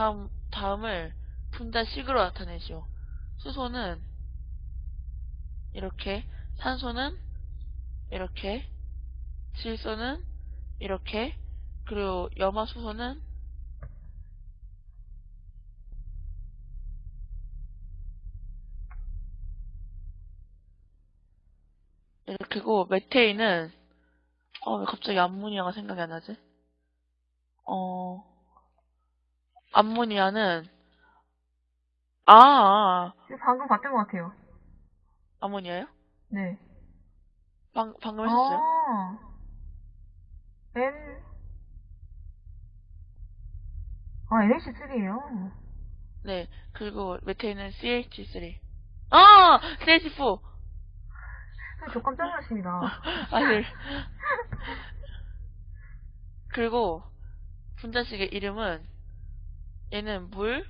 다음, 다음을 분자식으로 나타내죠. 수소는 이렇게, 산소는 이렇게, 질소는 이렇게, 그리고 염화수소는 이렇게고, 메테인은, 어, 왜 갑자기 암모니아가 생각이 안 나지? 어, 암모니아는, 아, 아, 지금 방금 봤던 것 같아요. 아모니아요? 네. 방, 방금 했었어요? 아. N. 아, NH3예요. 네. 그리고 메테인은 CH3. 아! CH4! 저 깜짝 놀랐습니다. 아니. 그리고 분자식의 이름은 얘는 물,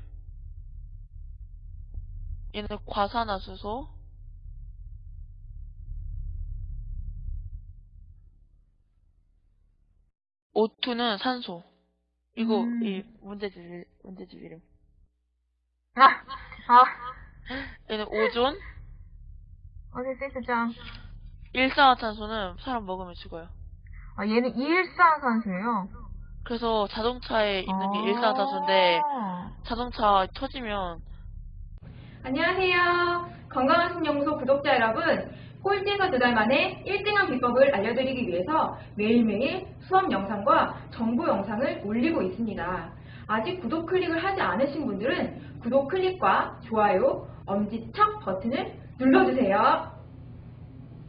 얘는 과산화수소, O2는 산소. 이거 음. 이 문제집 문제집 이름. 아, 아. 얘는 오존, 어제 센스짱. 일산화탄소는 사람 먹으면 죽어요. 아, 얘는 일산산소예요. 그래서 자동차에 있는 게 아. 일산화탄소인데 자동차 터지면 안녕하세요. 건강한 신연구소 구독자 여러분. 꼴찌에서 두 달 만에 1등한 비법을 알려드리기 위해서 매일매일 수업 영상과 정보 영상을 올리고 있습니다. 아직 구독 클릭을 하지 않으신 분들은 구독 클릭과 좋아요, 엄지척 버튼을 눌러주세요.